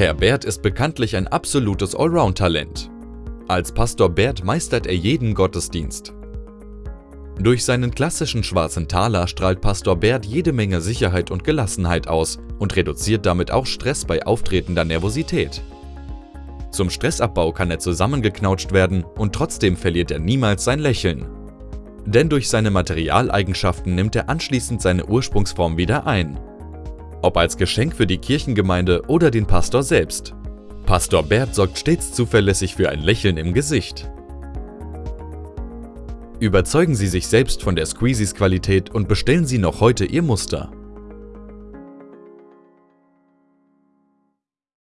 Herr Bert ist bekanntlich ein absolutes Allround-Talent. Als Pastor Bert meistert er jeden Gottesdienst. Durch seinen klassischen schwarzen Taler strahlt Pastor Bert jede Menge Sicherheit und Gelassenheit aus und reduziert damit auch Stress bei auftretender Nervosität. Zum Stressabbau kann er zusammengeknautscht werden und trotzdem verliert er niemals sein Lächeln. Denn durch seine Materialeigenschaften nimmt er anschließend seine Ursprungsform wieder ein ob als Geschenk für die Kirchengemeinde oder den Pastor selbst. Pastor Bert sorgt stets zuverlässig für ein Lächeln im Gesicht. Überzeugen Sie sich selbst von der Squeezies Qualität und bestellen Sie noch heute Ihr Muster.